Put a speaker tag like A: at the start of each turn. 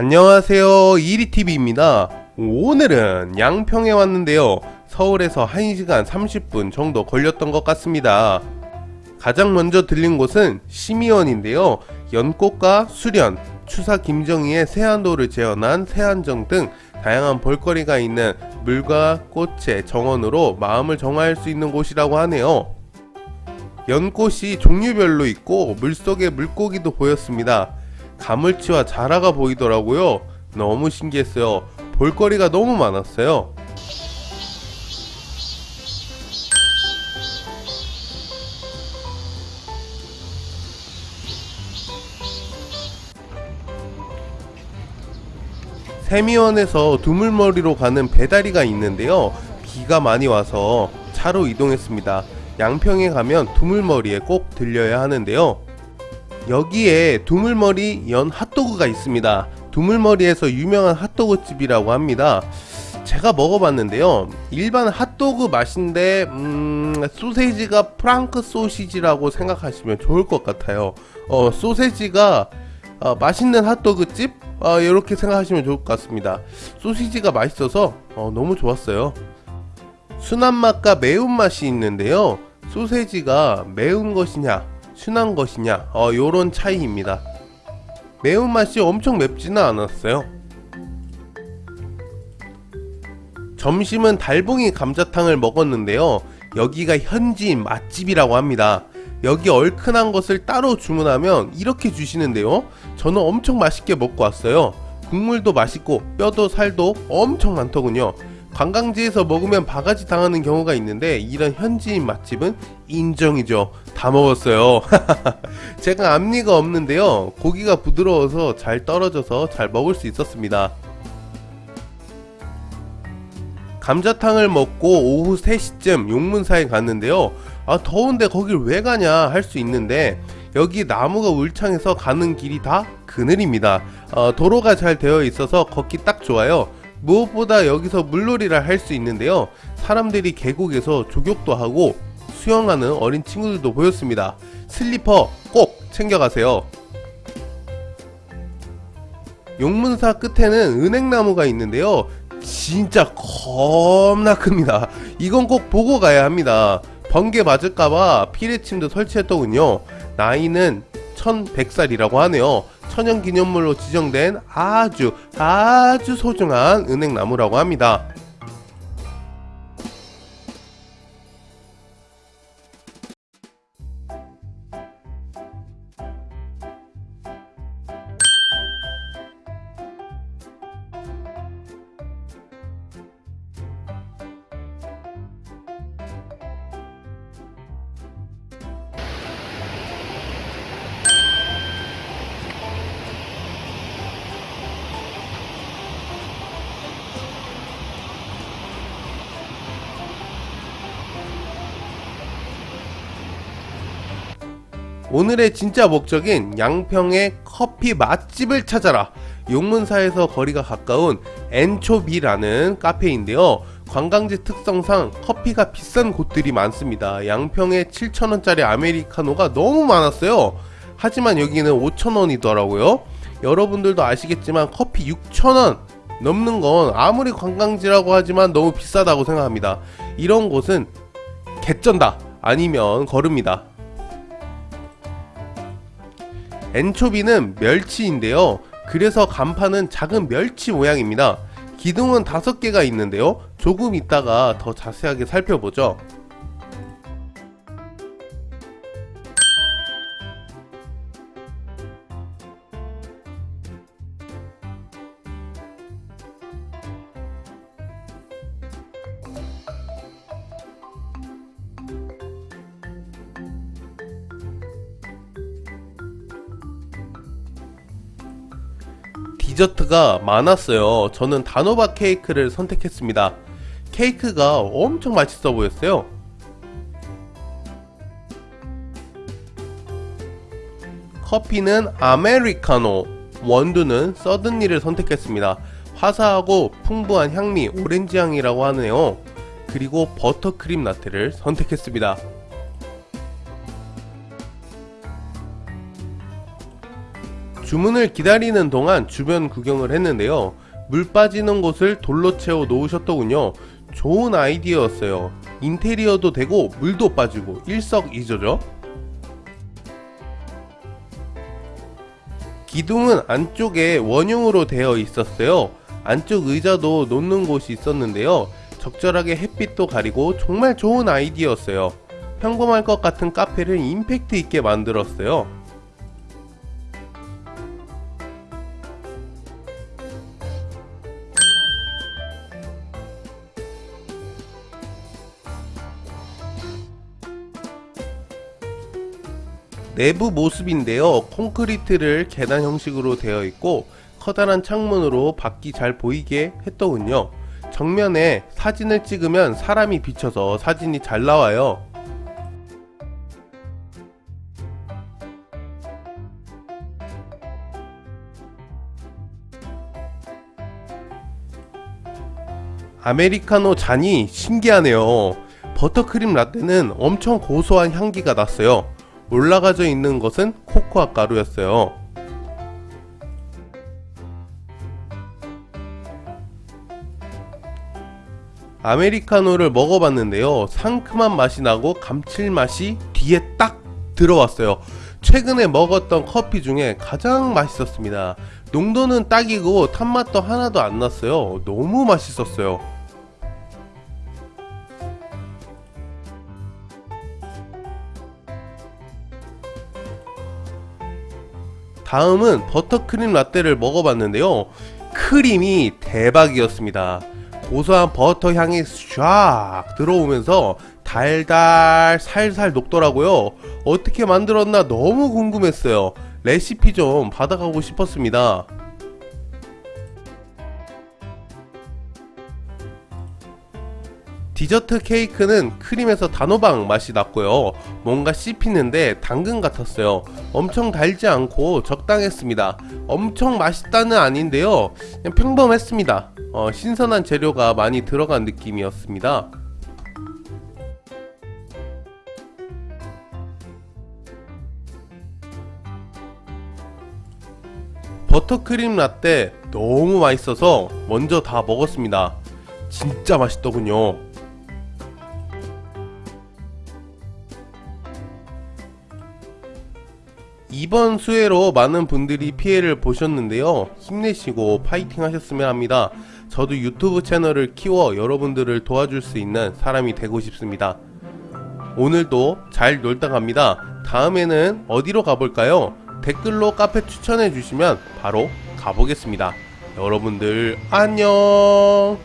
A: 안녕하세요. 이리TV입니다. 오늘은 양평에 왔는데요. 서울에서 1시간 30분 정도 걸렸던 것 같습니다. 가장 먼저 들린 곳은 심의원인데요. 연꽃과 수련, 추사 김정희의 세안도를 재현한 세안정 등 다양한 볼거리가 있는 물과 꽃의 정원으로 마음을 정화할 수 있는 곳이라고 하네요. 연꽃이 종류별로 있고 물속에 물고기도 보였습니다 가물치와 자라가 보이더라고요. 너무 신기했어요. 볼거리가 너무 많았어요. 세미원에서 두물머리로 가는 배다리가 있는데요. 비가 많이 와서 차로 이동했습니다. 양평에 가면 두물머리에 꼭 들려야 하는데요 여기에 두물머리 연 핫도그가 있습니다. 두물머리에서 유명한 핫도그 집이라고 합니다. 제가 먹어봤는데요. 일반 핫도그 맛인데 음, 소세지가 프랑크 소시지라고 생각하시면 좋을 것 같아요. 어, 소세지가 어, 맛있는 핫도그 집? 어, 이렇게 생각하시면 좋을 것 같습니다. 소시지가 맛있어서 어, 너무 좋았어요. 순한 맛과 매운 맛이 있는데요. 소세지가 매운 것이냐 순한 것이냐? 어, 요런 차이입니다. 매운맛이 엄청 맵지는 않았어요. 점심은 달봉이 감자탕을 먹었는데요. 여기가 현지인 맛집이라고 합니다. 여기 얼큰한 것을 따로 주문하면 이렇게 주시는데요. 저는 엄청 맛있게 먹고 왔어요. 국물도 맛있고 뼈도 살도 엄청 많더군요 관광지에서 먹으면 바가지 당하는 경우가 있는데 이런 현지인 맛집은 인정이죠. 다 먹었어요. 제가 앞니가 없는데요. 고기가 부드러워서 잘 떨어져서 잘 먹을 수 있었습니다. 감자탕을 먹고 오후 3시쯤 용문사에 갔는데요. 아 더운데 거길 왜 가냐 할 수 있는데 여기 나무가 울창해서 가는 길이 다 그늘입니다. 어, 도로가 잘 되어 있어서 걷기 딱 좋아요 무엇보다 여기서 물놀이를 할 수 있는데요. 사람들이 계곡에서 조격도 하고 수영하는 어린 친구들도 보였습니다. 슬리퍼 꼭 챙겨가세요. 용문사 끝에는 은행나무가 있는데요. 진짜 겁나 큽니다. 이건 꼭 보고 가야 합니다. 번개 맞을까봐 피레침도 설치했더군요. 나이는 1100살이라고 하네요 천연기념물로 지정된 아주 아주 소중한 은행나무라고 합니다 오늘의 진짜 목적인 양평의 커피 맛집을 찾아라. 용문사에서 거리가 가까운 엔초비라는 카페인데요. 관광지 특성상 커피가 비싼 곳들이 많습니다. 양평에 7천원짜리 아메리카노가 너무 많았어요. 하지만 여기는 5천원이더라고요. 여러분들도 아시겠지만 커피 6천원 넘는 건 아무리 관광지라고 하지만 너무 비싸다고 생각합니다. 이런 곳은 개쩐다 아니면 걸읍니다 엔초비는 멸치인데요. 그래서 간판은 작은 멸치 모양입니다. 기둥은 다섯 개가 있는데요. 조금 있다가 더 자세하게 살펴보죠 디저트가 많았어요. 저는 단호박 케이크를 선택했습니다. 케이크가 엄청 맛있어 보였어요. 커피는 아메리카노 원두는 서든니를 선택했습니다. 화사하고 풍부한 향미 오렌지 향이라고 하네요. 그리고 버터크림 라떼를 선택했습니다 주문을 기다리는 동안 주변 구경을 했는데요. 물 빠지는 곳을 돌로 채워 놓으셨더군요. 좋은 아이디어였어요. 인테리어도 되고 물도 빠지고 일석이조죠. 기둥은 안쪽에 원형으로 되어 있었어요. 안쪽 의자도 놓는 곳이 있었는데요. 적절하게 햇빛도 가리고 정말 좋은 아이디어였어요. 평범할 것 같은 카페를 임팩트 있게 만들었어요. 내부 모습인데요. 콘크리트를 계단 형식으로 되어 있고 커다란 창문으로 밖이 잘 보이게 했더군요. 정면에 사진을 찍으면 사람이 비쳐서 사진이 잘 나와요. 아메리카노 잔이 신기하네요. 버터크림 라떼는 엄청 고소한 향기가 났어요. 올라가져 있는 것은 코코아 가루였어요. 아메리카노를 먹어봤는데요. 상큼한 맛이 나고 감칠맛이 뒤에 딱 들어왔어요. 최근에 먹었던 커피 중에 가장 맛있었습니다. 농도는 딱이고 탄맛도 하나도 안 났어요. 너무 맛있었어요. 다음은 버터크림 라떼를 먹어봤는데요. 크림이 대박이었습니다. 고소한 버터 향이 쫙 들어오면서 달달 살살 녹더라고요. 어떻게 만들었나 너무 궁금했어요. 레시피 좀 받아가고 싶었습니다. 디저트 케이크는 크림에서 단호박 맛이 났고요. 뭔가 씹히는데 당근 같았어요. 엄청 달지 않고 적당했습니다. 엄청 맛있다는 아닌데요. 그냥 평범했습니다. 어, 신선한 재료가 많이 들어간 느낌이었습니다. 버터크림 라떼 너무 맛있어서 먼저 다 먹었습니다. 진짜 맛있더군요. 이번 수해로 많은 분들이 피해를 보셨는데요. 힘내시고 파이팅 하셨으면 합니다. 저도 유튜브 채널을 키워 여러분들을 도와줄 수 있는 사람이 되고 싶습니다. 오늘도 잘 놀다 갑니다. 다음에는 어디로 가볼까요? 댓글로 카페 추천해 주시면 바로 가보겠습니다. 여러분들 안녕